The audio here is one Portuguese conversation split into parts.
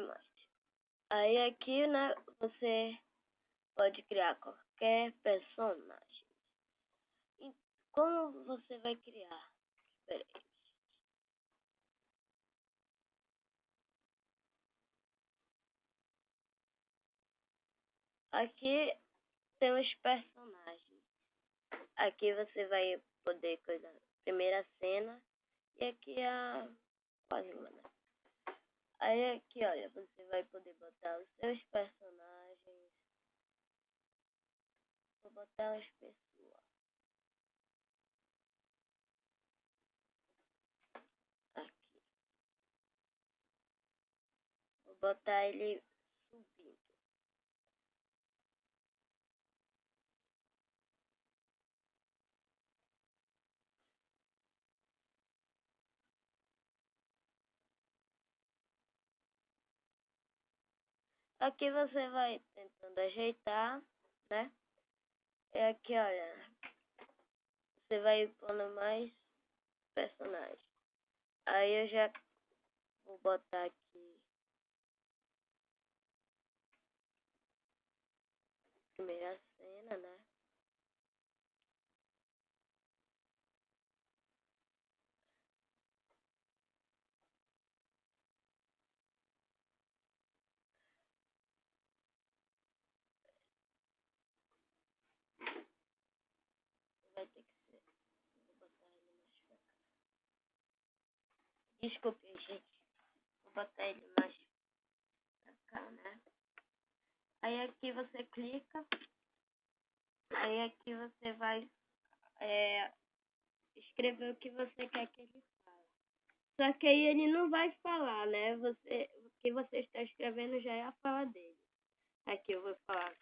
Master. Aí aqui, né, você pode criar qualquer personagem. E como você vai criar? Espera aí. Aqui tem os personagens. Aqui você vai poder coisa primeira cena e aqui a quase uma, né? Aí aqui, olha, você vai poder botar os seus personagens. Vou botar as pessoas. Aqui. Vou botar ele Aqui você vai tentando ajeitar, né? E aqui, olha, você vai pondo mais personagens. Aí eu já vou botar aqui primeira cena, né? Vai ter que ser. Vou botar ele mais pra cá. Desculpe, gente. Vou botar ele mais pra cá, né? Aí aqui você clica. Aí aqui você vai é, escrever o que você quer que ele fale. Só que aí ele não vai falar, né? Você, o que você está escrevendo já é a fala dele. Aqui eu vou falar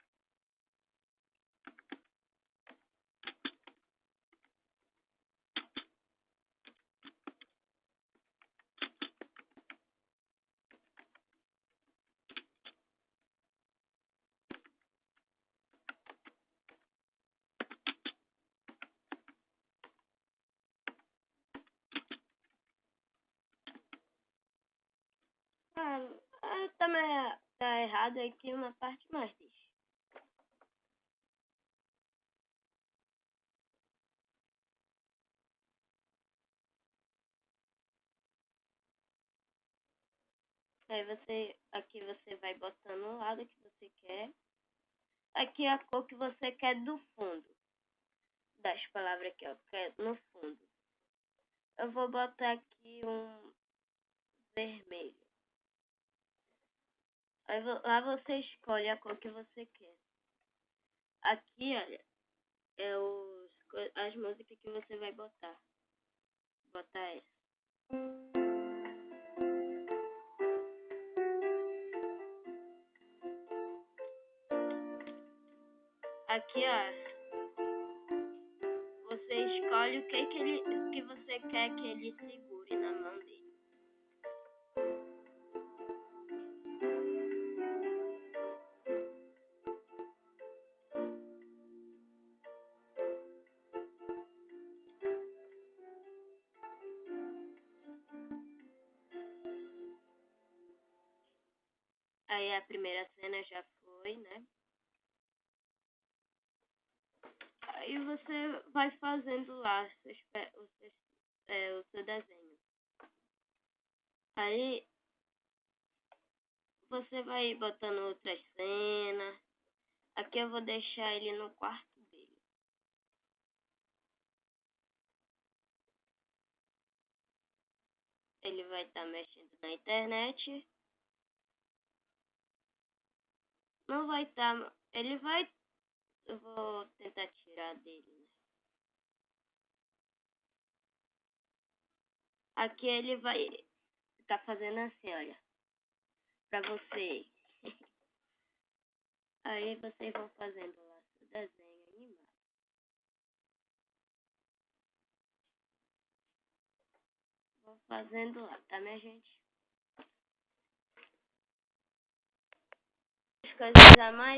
também tá errado aqui uma parte mais. Aí você, aqui você vai botando o lado que você quer. Aqui a cor que você quer do fundo. Das palavras que eu quero no fundo. Eu vou botar aqui um vermelho. Lá você escolhe a cor que você quer. Aqui, olha, é os, as músicas que você vai botar. Botar essa. Aqui, ó, você escolhe o que, que, ele, que você quer que ele segure na mão A primeira cena já foi, né? Aí você vai fazendo lá seus, o, seu, é, o seu desenho. Aí você vai botando outras cenas. Aqui eu vou deixar ele no quarto dele. Ele vai estar tá mexendo na internet. Não vai estar. Tá, ele vai. Eu vou tentar tirar dele, né? Aqui ele vai ficar fazendo assim, olha. Pra você. Aí vocês vão fazendo lá seu desenho animado. Vou fazendo lá, tá, minha gente? Coisas a mais